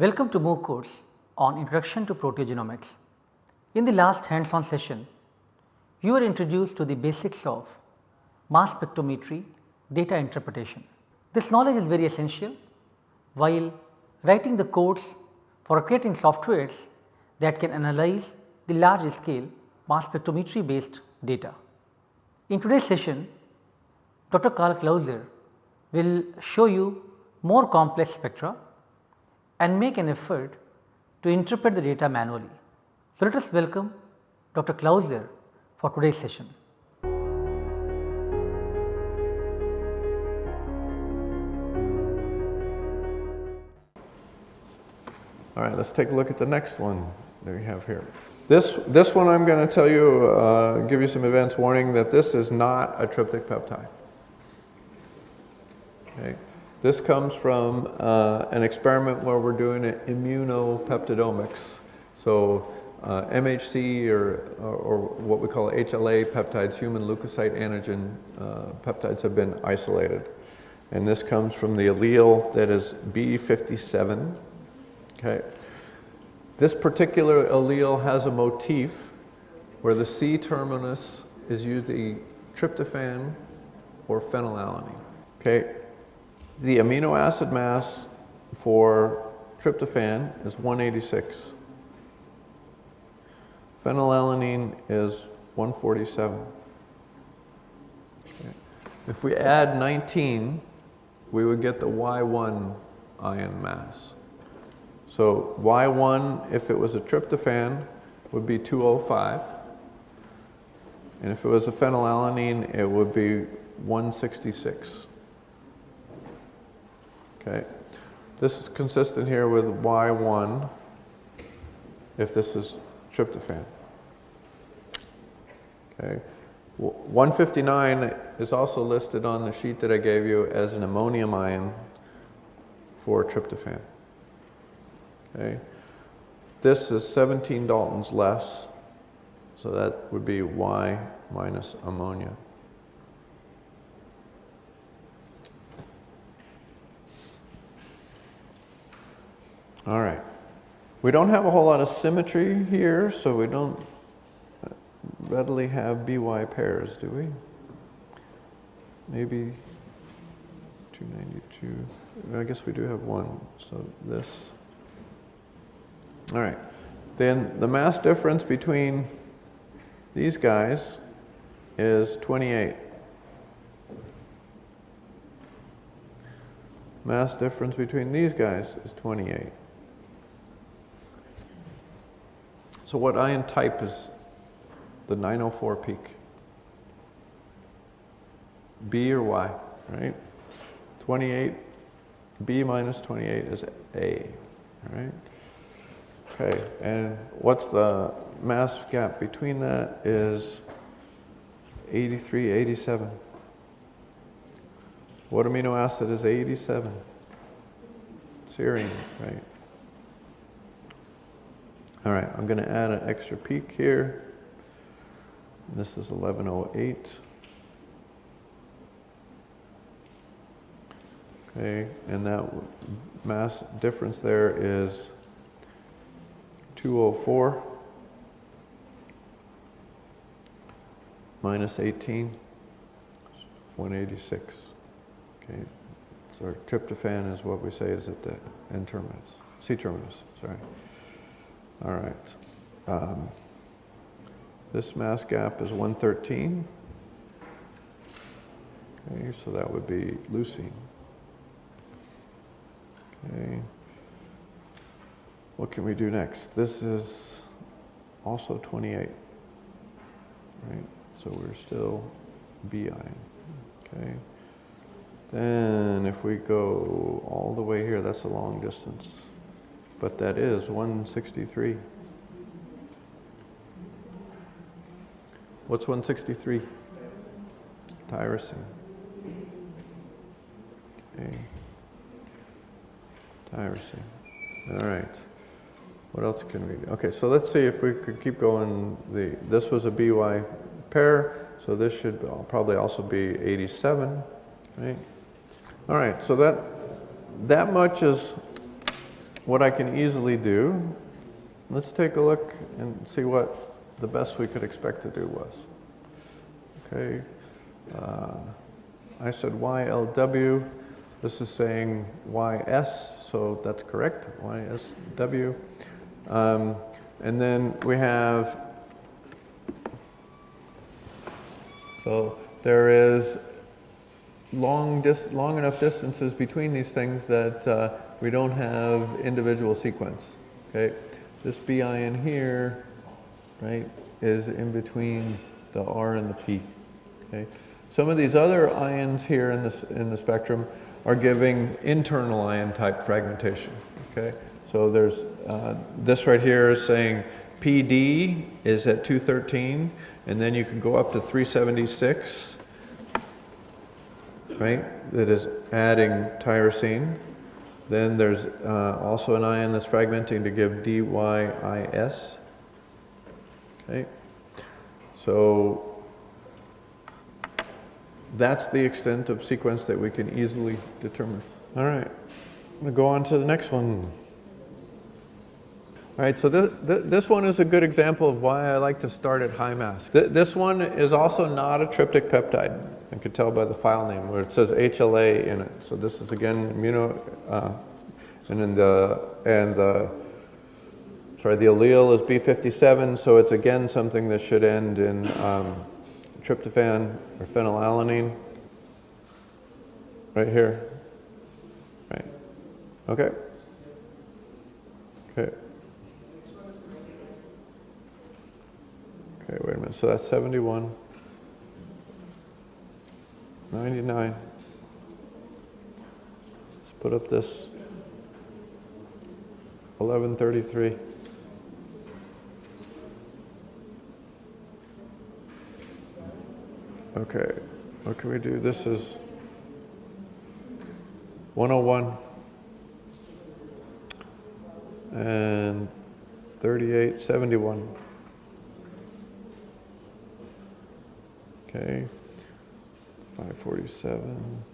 Welcome to MOOC course on Introduction to Proteogenomics. In the last hands on session, you were introduced to the basics of mass spectrometry data interpretation. This knowledge is very essential while writing the codes for creating softwares that can analyze the large scale mass spectrometry based data. In today's session, Dr. Karl Clauser will show you more complex spectra and make an effort to interpret the data manually. So, let us welcome Dr. Clauser for today's session. All right, let's take a look at the next one that we have here. This, this one I'm going to tell you, uh, give you some advance warning that this is not a tryptic peptide. Okay. This comes from uh, an experiment where we're doing an immunopeptidomics. So uh, MHC or, or, what we call HLA peptides, human leukocyte antigen uh, peptides have been isolated. And this comes from the allele that is B57. Okay. This particular allele has a motif where the C terminus is usually tryptophan or phenylalanine. Okay. The amino acid mass for tryptophan is 186. Phenylalanine is 147. Okay. If we add 19, we would get the Y1 ion mass. So Y1, if it was a tryptophan, would be 205. And if it was a phenylalanine, it would be 166. Okay. This is consistent here with Y1 if this is tryptophan. Okay. 159 is also listed on the sheet that I gave you as an immonium ion for tryptophan. Okay. This is 17 Daltons less, so that would be Y minus ammonia. All right. We don't have a whole lot of symmetry here, so we don't readily have BY pairs, do we? Maybe 292. I guess we do have one, so this. All right. Then the mass difference between these guys is 28. Mass difference between these guys is 28. So what ion type is the 904 peak? B or Y, right? 28, B minus 28 is A, right? Okay, and what's the mass gap between that is 83, 87. What amino acid is 87? Serine, right? All right, I'm going to add an extra peak here. This is 1108. Okay, and that mass difference there is 204 minus 18, 186. Okay, so tryptophan is what we say is at the N terminus, C terminus, sorry. All right. Um, this mass gap is 113. Okay, so that would be leucine. Okay. What can we do next? This is also 28. Right? So we're still B ion. Okay. Then if we go all the way here, that's a long distance but that is 163. What's 163? Tyrosine. Okay. Tyrosine. All right. What else can we do? Okay, so let's see if we could keep going. The This was a BY pair, so this should probably also be 87, right? All right, so that, that much is what I can easily do, let's take a look and see what the best we could expect to do was. Okay, uh, I said YLW, this is saying YS, so that's correct, YSW. Um, and then we have, so there is long, dis, long enough distances between these things that uh, we don't have individual sequence. Okay, this BI in here, right, is in between the R and the P. Okay, some of these other ions here in this in the spectrum are giving internal ion type fragmentation. Okay, so there's uh, this right here is saying PD is at 213, and then you can go up to 376 right, that is adding tyrosine. Then there's uh, also an ion that's fragmenting to give DYIS. Okay, so that's the extent of sequence that we can easily determine. All right, I'm going to go on to the next one. All right, so th th this one is a good example of why I like to start at high mass. Th this one is also not a tryptic peptide. I could tell by the file name where it says HLA in it. So this is again immuno, uh, and the, and the, sorry, the allele is B57, so it's again something that should end in um, tryptophan or phenylalanine. Right here. Right. Okay. Okay. Okay, wait a minute. So that's 71. 99. Let's put up this 1133. Okay, what can we do? This is 101 and 3871. Okay. 547.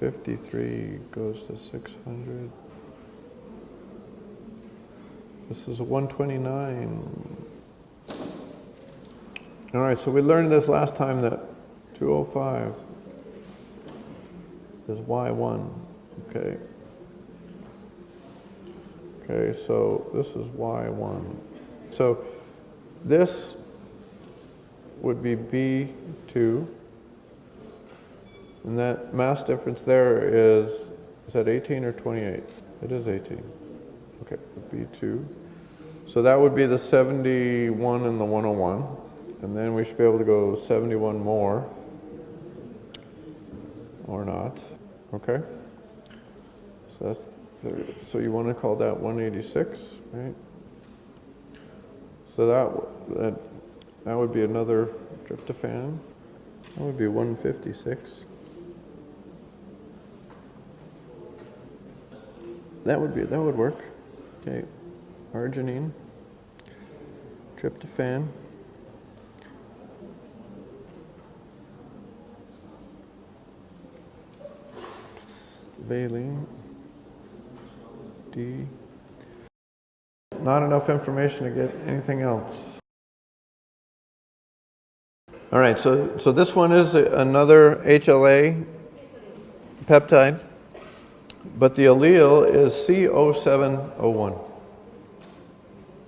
Fifty-three goes to six hundred. This is one twenty-nine. All right, so we learned this last time that two oh five is Y one, okay? Okay, so this is Y one. So this would be B2. And that mass difference there is, is that 18 or 28? It is 18. Okay, B2. So that would be the 71 and the 101. And then we should be able to go 71 more. Or not. Okay? So that's, 30. so you want to call that 186, right? So that, that, that would be another tryptophan. That would be 156. That would be, that would work. Okay, arginine, tryptophan. Valine, D. Not enough information to get anything else. All right, so, so this one is another HLA peptide, but the allele is C0701.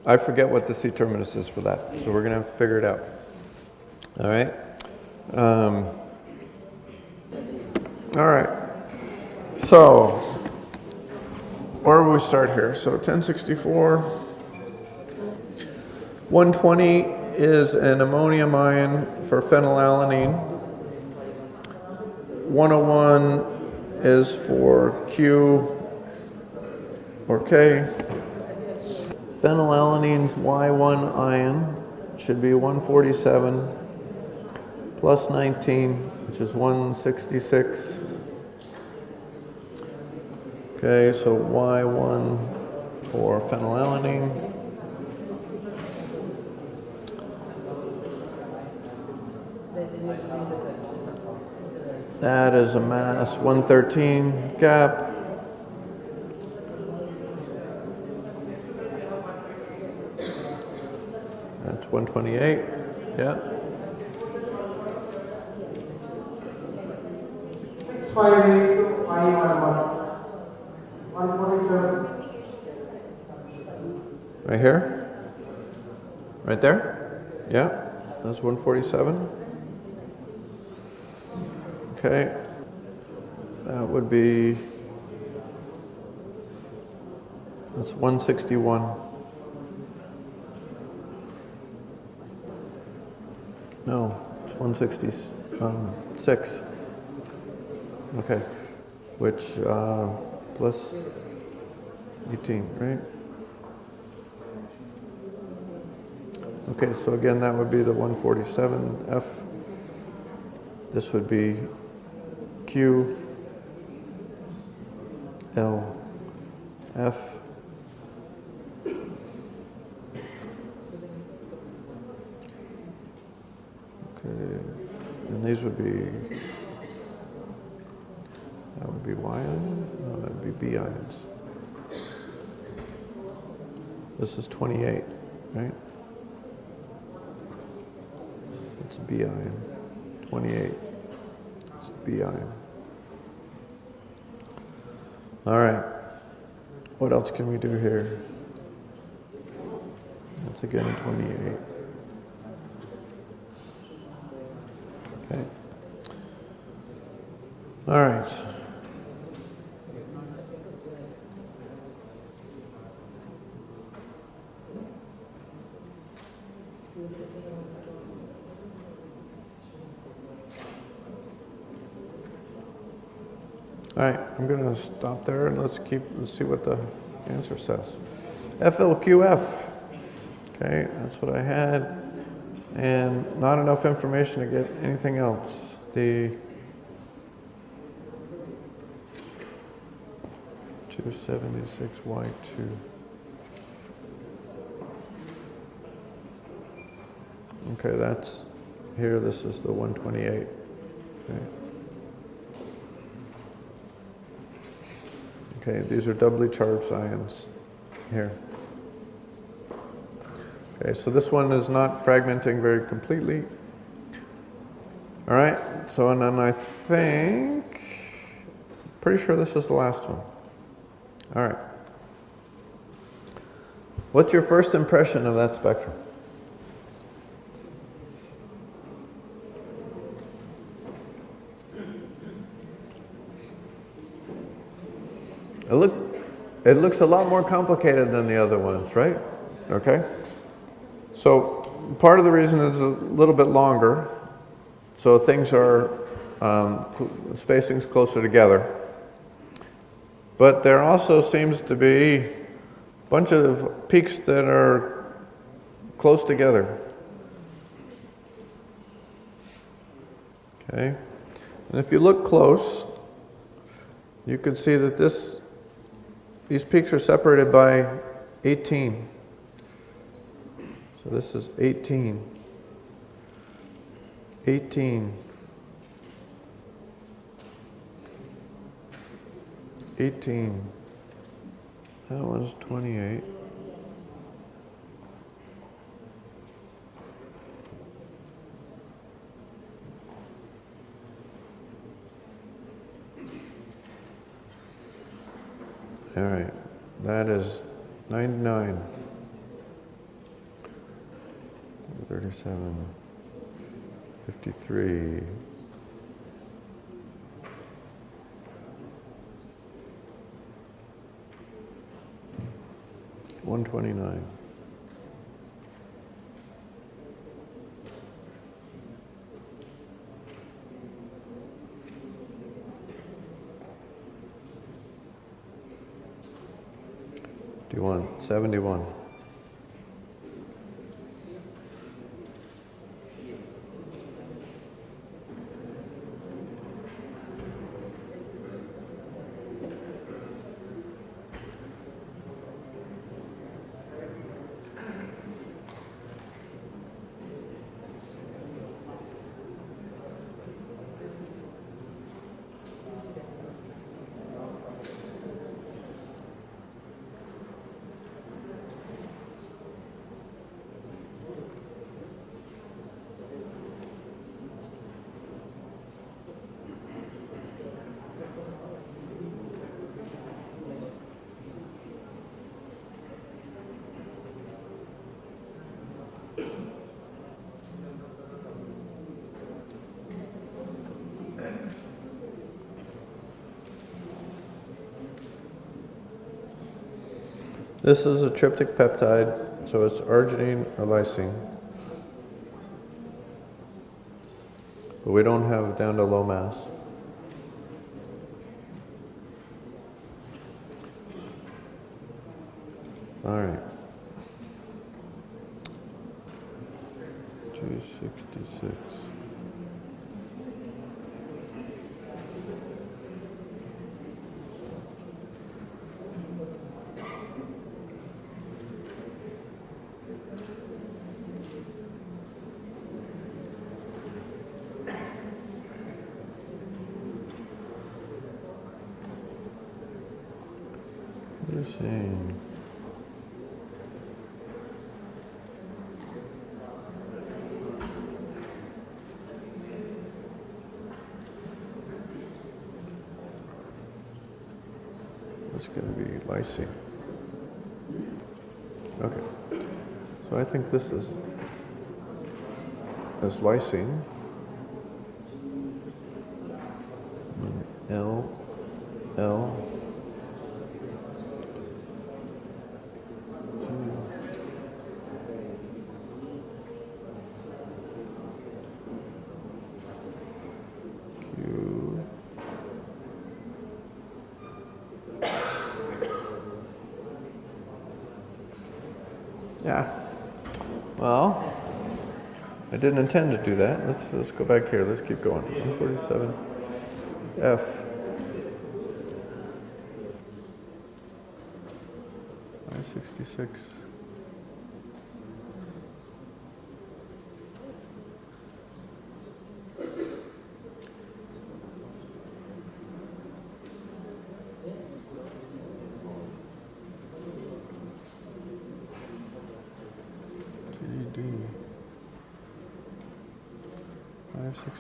I forget what the C terminus is for that, so we're going to figure it out. All right. Um, all right. So, where will we start here? So 1064. 120 is an immonium ion for phenylalanine. 101 is for Q or K. Phenylalanine's Y1 ion should be 147 plus 19, which is 166. Okay, so Y1 for phenylalanine. That is a mass 113 gap. That's 128, yeah. Six five eight five one one. One forty-seven. Right here? Right there? Yeah, that's 147. Okay. That would be, that's 161. No, it's 166. Okay, which, uh, plus 18, right? Okay, so again, that would be the 147F. This would be Q, L, F. Okay, and these would be, that would be Y ion? No, that would be B ions. This is 28, right? It's B ion. 28. It's B ion. All right. What else can we do here? That's again 28. Okay. All right. All right, I'm going to stop there and let's keep, let's see what the answer says. FLQF. Okay, that's what I had. And not enough information to get anything else. The 276Y2. Okay, that's here. This is the 128. Okay. Okay, these are doubly charged ions here. Okay, so this one is not fragmenting very completely. All right, so and then I think, pretty sure this is the last one. All right. What's your first impression of that spectrum? It, look, it looks a lot more complicated than the other ones, right? Okay? So part of the reason is a little bit longer, so things are, um, spacing's closer together. But there also seems to be a bunch of peaks that are close together. Okay? And if you look close, you can see that this these peaks are separated by 18. So this is 18. 18. 18. That one's 28. All right, that is 99. 37, 53. One twenty nine. 71. This is a tryptic peptide, so it's arginine or lysine. But we don't have it down to low mass. All right. 266. Leucine. That's going to be lysine. Okay. I think this is is lysine. L L Q Yeah. Well, I didn't intend to do that. Let's let's go back here. Let's keep going. 147 F. Sixty-six.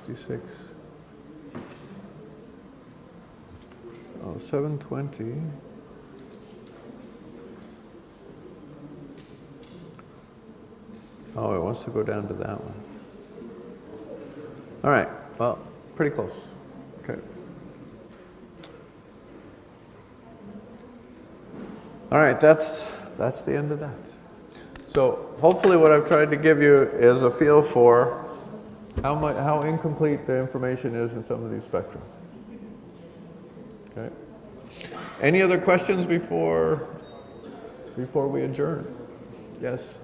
66. Oh, 720. Oh, it wants to go down to that one. All right, well, pretty close. Okay. All right, that's, that's the end of that. So hopefully what I've tried to give you is a feel for how much, how incomplete the information is in some of these spectra. Okay. Any other questions before, before we adjourn? Yes?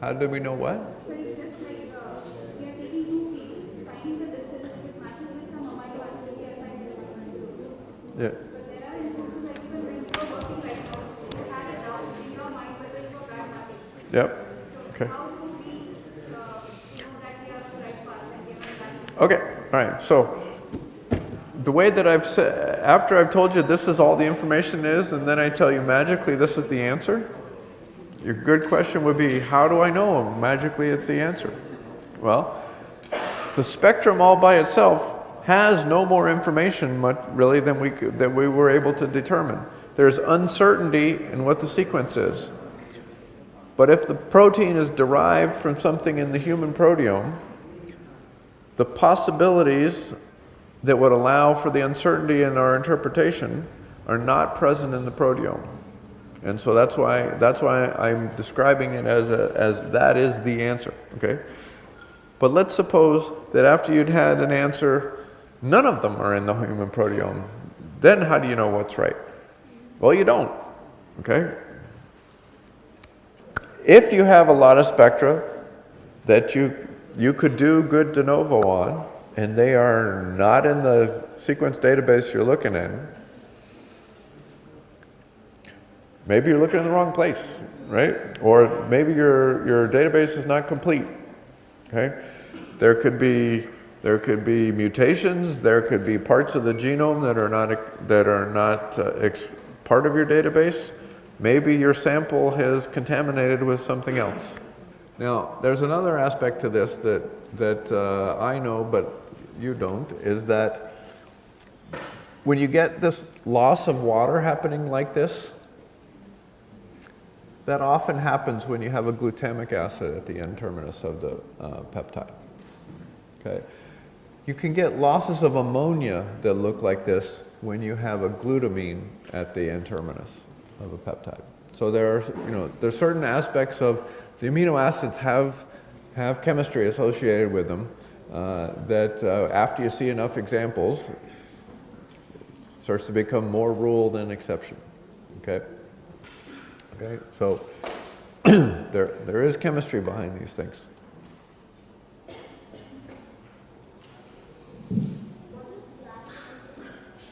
How do we know what? We we Yeah. Yep. Okay. how do we uh, know that we are on the right path and we are on that? Okay, all right, so the way that I've said, after I've told you this is all the information is, and then I tell you magically this is the answer, your good question would be, how do I know magically it's the answer? Well, the spectrum all by itself has no more information much, really than we, could, than we were able to determine. There's uncertainty in what the sequence is. But if the protein is derived from something in the human proteome, the possibilities that would allow for the uncertainty in our interpretation are not present in the proteome. And so that's why, that's why I'm describing it as, a, as that is the answer, okay? But let's suppose that after you'd had an answer, none of them are in the human proteome. Then how do you know what's right? Well, you don't, okay? If you have a lot of spectra that you, you could do good de novo on, and they are not in the sequence database you're looking in, maybe you're looking in the wrong place, right? Or maybe your, your database is not complete, okay? There could be, there could be mutations, there could be parts of the genome that are not, that are not uh, part of your database. Maybe your sample has contaminated with something else. Now, there's another aspect to this that, that uh, I know, but you don't, is that when you get this loss of water happening like this, that often happens when you have a glutamic acid at the N terminus of the uh, peptide. Okay. You can get losses of ammonia that look like this when you have a glutamine at the N terminus of a peptide. So there are, you know, there's certain aspects of the amino acids have, have chemistry associated with them uh, that uh, after you see enough examples, starts to become more rule than exception. Okay? Okay, so there, there is chemistry behind these things.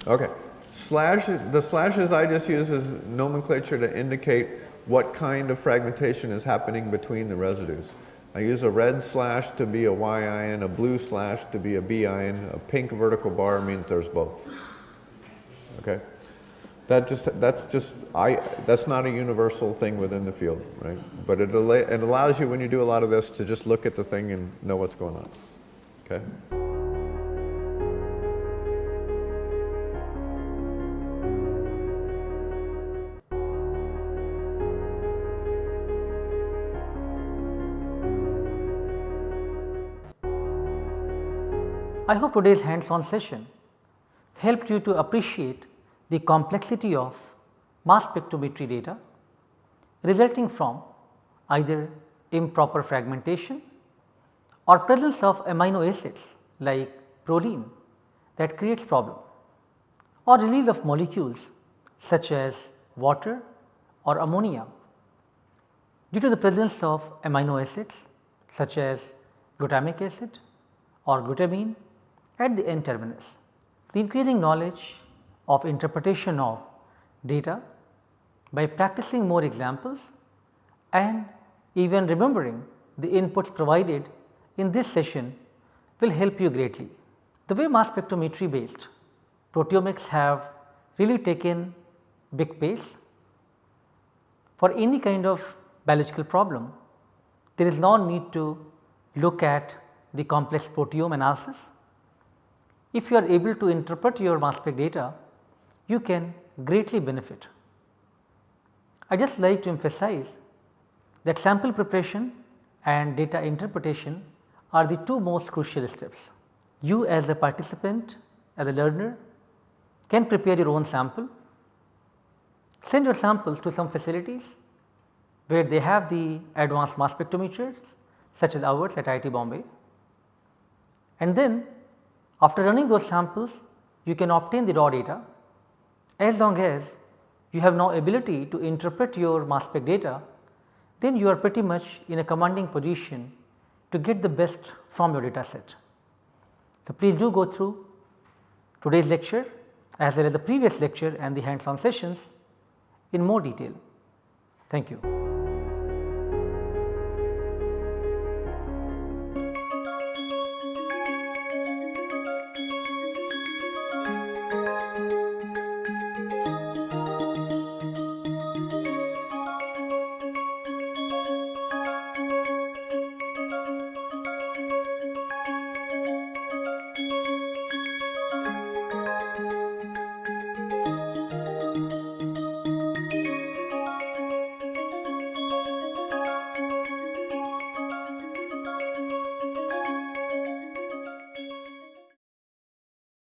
Okay. Slash, the slashes I just use as nomenclature to indicate what kind of fragmentation is happening between the residues. I use a red slash to be a Y ion, a blue slash to be a B ion, a pink vertical bar means there's both. Okay? That just, that's just, I, that's not a universal thing within the field, right? But it, it allows you, when you do a lot of this, to just look at the thing and know what's going on. Okay? I hope today's hands-on session helped you to appreciate the complexity of mass spectrometry data resulting from either improper fragmentation or presence of amino acids like proline that creates problem or release of molecules such as water or ammonia due to the presence of amino acids such as glutamic acid or glutamine at the N terminus. The increasing knowledge of interpretation of data by practicing more examples and even remembering the inputs provided in this session will help you greatly. The way mass spectrometry based proteomics have really taken big pace for any kind of biological problem there is no need to look at the complex proteome analysis if you are able to interpret your mass spec data, you can greatly benefit. I just like to emphasize that sample preparation and data interpretation are the two most crucial steps. You as a participant, as a learner can prepare your own sample, send your samples to some facilities where they have the advanced mass spectrometers such as ours at IIT Bombay and then after running those samples you can obtain the raw data as long as you have now ability to interpret your mass spec data then you are pretty much in a commanding position to get the best from your data set. So, please do go through today's lecture as well as the previous lecture and the hands on sessions in more detail. Thank you.